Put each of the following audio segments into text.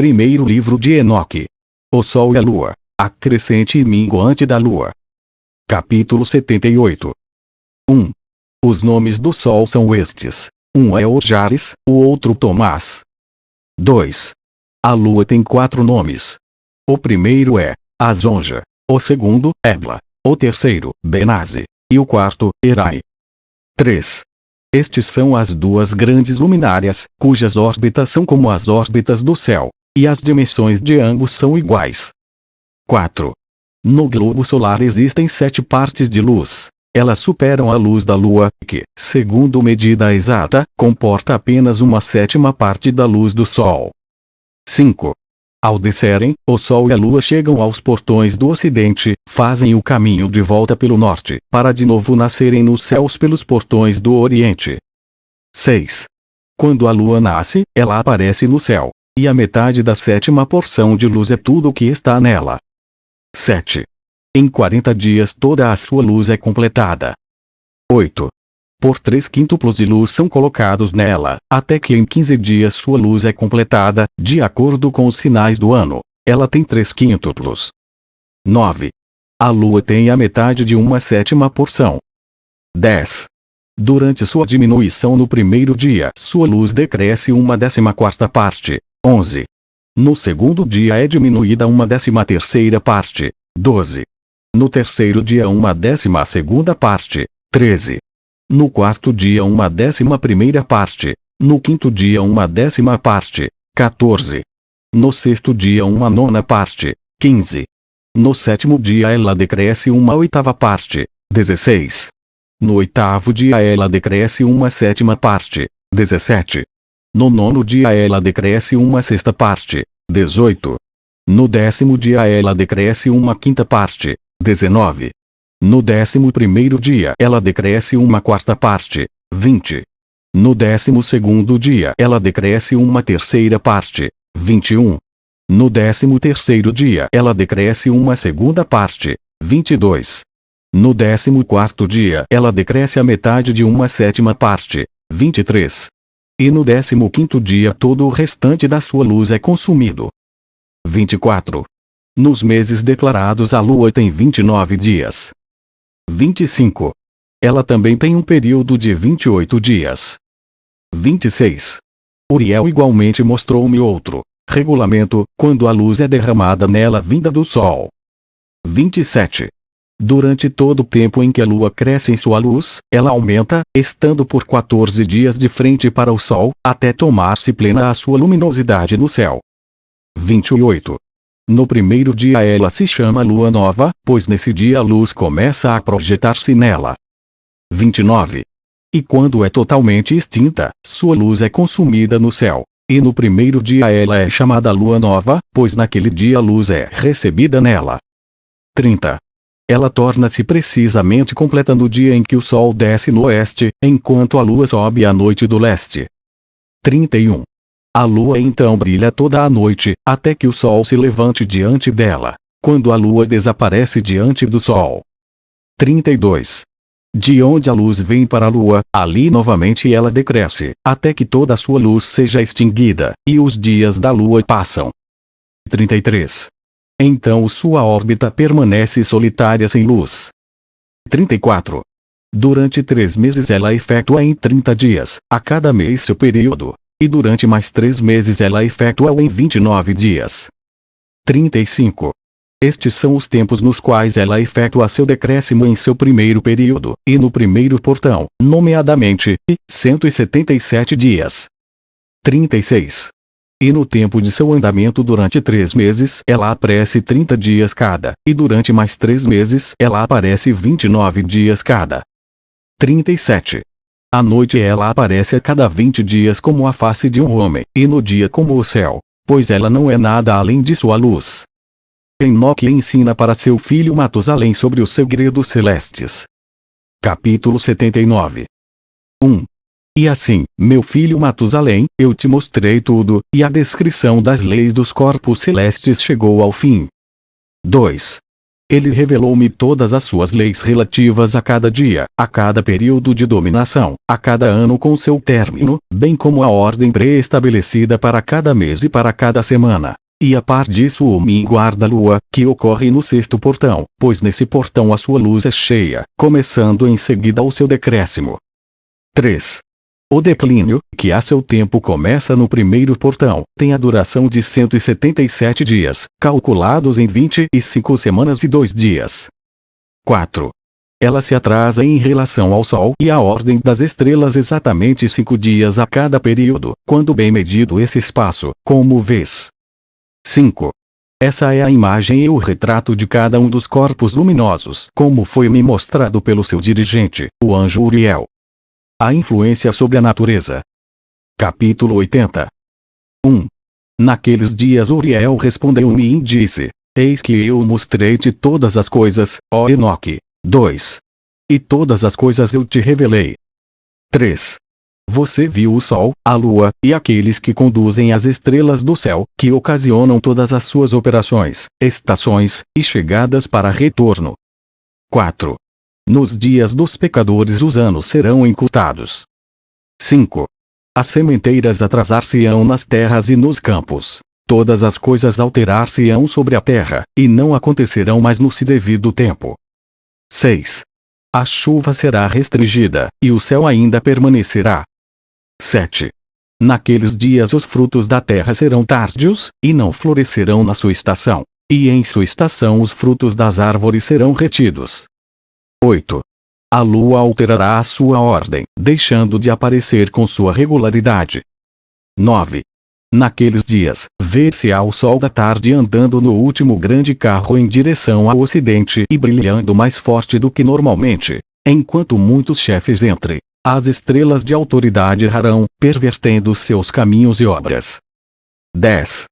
Primeiro livro de Enoque. O Sol e a Lua. A crescente e minguante da Lua. Capítulo 78. 1. Os nomes do Sol são estes. Um é Ojares, o outro Tomás. 2. A Lua tem quatro nomes. O primeiro é Azonja. O segundo, Ebla. O terceiro, Benaze. E o quarto, Erai. 3. Estes são as duas grandes luminárias, cujas órbitas são como as órbitas do céu e as dimensões de ambos são iguais. 4. No globo solar existem sete partes de luz. Elas superam a luz da Lua, que, segundo medida exata, comporta apenas uma sétima parte da luz do Sol. 5. Ao descerem, o Sol e a Lua chegam aos portões do Ocidente, fazem o caminho de volta pelo Norte, para de novo nascerem nos céus pelos portões do Oriente. 6. Quando a Lua nasce, ela aparece no céu, e a metade da sétima porção de luz é tudo o que está nela. 7. Em 40 dias toda a sua luz é completada. 8. Por três quíntuplos de luz são colocados nela, até que em 15 dias sua luz é completada, de acordo com os sinais do ano. Ela tem três quíntuplos. 9. A lua tem a metade de uma sétima porção. 10. Durante sua diminuição no primeiro dia, sua luz decresce uma décima quarta parte. 11. No segundo dia é diminuída uma décima terceira parte, 12. No terceiro dia uma décima segunda parte, 13. No quarto dia uma décima primeira parte, no quinto dia uma décima parte, 14. No sexto dia uma nona parte, 15. No sétimo dia ela decresce uma oitava parte, 16. No oitavo dia ela decresce uma sétima parte, 17. No nono dia ela decresce uma sexta parte, 18. No décimo dia ela decresce uma quinta parte, 19. No décimo primeiro dia ela decresce uma quarta parte, 20. No décimo segundo dia ela decresce uma terceira parte, 21. No décimo terceiro dia ela decresce uma segunda parte, 22. No décimo quarto dia ela decresce a metade de uma sétima parte, 23 e no décimo quinto dia todo o restante da sua luz é consumido. 24. Nos meses declarados a lua tem 29 dias. 25. Ela também tem um período de 28 dias. 26. Uriel igualmente mostrou-me outro regulamento, quando a luz é derramada nela vinda do sol. 27. Durante todo o tempo em que a lua cresce em sua luz, ela aumenta, estando por 14 dias de frente para o sol, até tomar-se plena a sua luminosidade no céu. 28. No primeiro dia ela se chama lua nova, pois nesse dia a luz começa a projetar-se nela. 29. E quando é totalmente extinta, sua luz é consumida no céu. E no primeiro dia ela é chamada lua nova, pois naquele dia a luz é recebida nela. 30 ela torna-se precisamente completa no dia em que o sol desce no oeste, enquanto a lua sobe à noite do leste. 31. A lua então brilha toda a noite, até que o sol se levante diante dela, quando a lua desaparece diante do sol. 32. De onde a luz vem para a lua, ali novamente ela decresce, até que toda a sua luz seja extinguida, e os dias da lua passam. 33. Então sua órbita permanece solitária sem luz. 34. Durante três meses ela efetua em 30 dias, a cada mês seu período, e durante mais três meses ela efetua em 29 dias. 35. Estes são os tempos nos quais ela efetua seu decréscimo em seu primeiro período, e no primeiro portão, nomeadamente, 177 dias. 36. E no tempo de seu andamento durante três meses ela aparece 30 dias cada, e durante mais três meses ela aparece 29 dias cada. 37. À noite ela aparece a cada 20 dias como a face de um homem, e no dia como o céu, pois ela não é nada além de sua luz. Enoque ensina para seu filho Matusalém sobre os segredos celestes. Capítulo 79 1. E assim, meu filho Matusalém, eu te mostrei tudo, e a descrição das leis dos corpos celestes chegou ao fim. 2. Ele revelou-me todas as suas leis relativas a cada dia, a cada período de dominação, a cada ano com seu término, bem como a ordem pré-estabelecida para cada mês e para cada semana. E a par disso o minguar da lua, que ocorre no sexto portão, pois nesse portão a sua luz é cheia, começando em seguida o seu decréscimo. 3. O declínio, que a seu tempo começa no primeiro portão, tem a duração de 177 dias, calculados em 25 semanas e 2 dias. 4. Ela se atrasa em relação ao Sol e à ordem das estrelas exatamente cinco dias a cada período, quando bem medido esse espaço, como vês. 5. Essa é a imagem e o retrato de cada um dos corpos luminosos, como foi me mostrado pelo seu dirigente, o anjo Uriel. A influência sobre a natureza. Capítulo 80 1. Naqueles dias Uriel respondeu-me e disse: Eis que eu mostrei-te todas as coisas, ó Enoque. 2. E todas as coisas eu te revelei. 3. Você viu o Sol, a Lua, e aqueles que conduzem as estrelas do céu, que ocasionam todas as suas operações, estações, e chegadas para retorno. 4. Nos dias dos pecadores os anos serão encurtados. 5. As sementeiras atrasar-se-ão nas terras e nos campos. Todas as coisas alterar-se-ão sobre a terra, e não acontecerão mais no se devido tempo. 6. A chuva será restringida, e o céu ainda permanecerá. 7. Naqueles dias os frutos da terra serão tardios, e não florescerão na sua estação. E em sua estação os frutos das árvores serão retidos. 8. A lua alterará a sua ordem, deixando de aparecer com sua regularidade. 9. Naqueles dias, ver-se-á o sol da tarde andando no último grande carro em direção ao ocidente e brilhando mais forte do que normalmente, enquanto muitos chefes entre as estrelas de autoridade errarão, pervertendo seus caminhos e obras. 10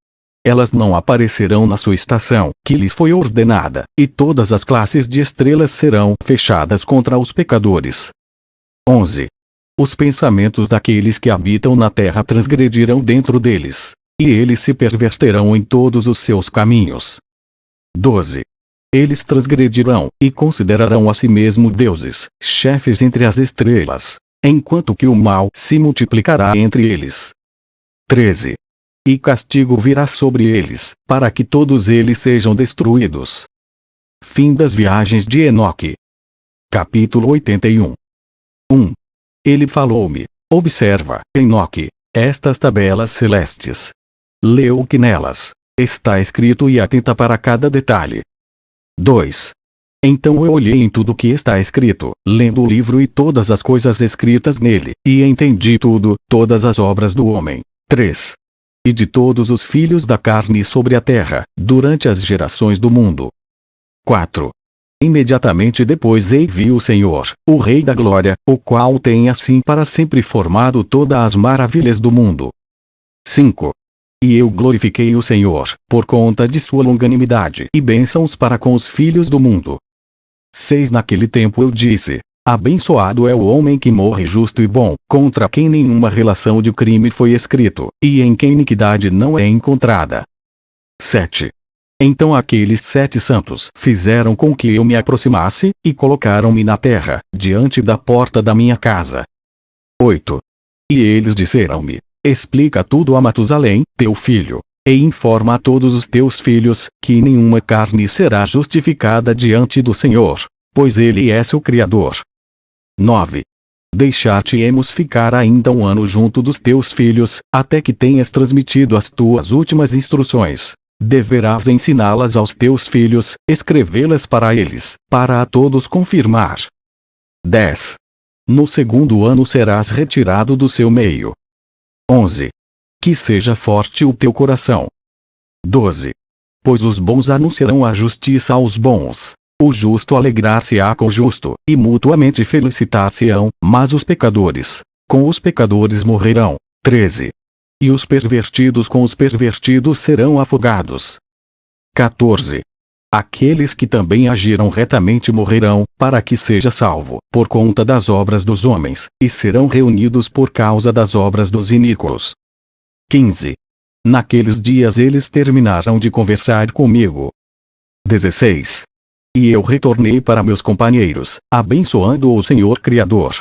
elas não aparecerão na sua estação, que lhes foi ordenada, e todas as classes de estrelas serão fechadas contra os pecadores. 11. Os pensamentos daqueles que habitam na terra transgredirão dentro deles, e eles se perverterão em todos os seus caminhos. 12. Eles transgredirão, e considerarão a si mesmo deuses, chefes entre as estrelas, enquanto que o mal se multiplicará entre eles. 13 e castigo virá sobre eles, para que todos eles sejam destruídos. Fim das viagens de Enoque. Capítulo 81 1. Ele falou-me: Observa, Enoque, estas tabelas celestes. Lê o que nelas está escrito e atenta para cada detalhe. 2. Então eu olhei em tudo que está escrito, lendo o livro e todas as coisas escritas nele, e entendi tudo, todas as obras do homem. 3 e de todos os filhos da carne sobre a terra, durante as gerações do mundo. 4. Imediatamente depois ei vi o Senhor, o Rei da Glória, o qual tem assim para sempre formado todas as maravilhas do mundo. 5. E eu glorifiquei o Senhor, por conta de sua longanimidade e bênçãos para com os filhos do mundo. 6. Naquele tempo eu disse, Abençoado é o homem que morre justo e bom, contra quem nenhuma relação de crime foi escrito, e em quem iniquidade não é encontrada. 7. Então aqueles sete santos fizeram com que eu me aproximasse, e colocaram-me na terra, diante da porta da minha casa. 8. E eles disseram-me, explica tudo a Matusalém, teu filho, e informa a todos os teus filhos, que nenhuma carne será justificada diante do Senhor, pois ele é seu Criador. 9. Deixar-te-emos ficar ainda um ano junto dos teus filhos, até que tenhas transmitido as tuas últimas instruções. Deverás ensiná-las aos teus filhos, escrevê-las para eles, para a todos confirmar. 10. No segundo ano serás retirado do seu meio. 11. Que seja forte o teu coração. 12. Pois os bons anunciarão a justiça aos bons, o justo alegrar-se-á com o justo, e mutuamente felicitar-se-ão, mas os pecadores, com os pecadores morrerão. 13. E os pervertidos com os pervertidos serão afogados. 14. Aqueles que também agiram retamente morrerão, para que seja salvo, por conta das obras dos homens, e serão reunidos por causa das obras dos iníquos. 15. Naqueles dias eles terminarão de conversar comigo. 16 E eu retornei para meus companheiros, abençoando o Senhor Criador.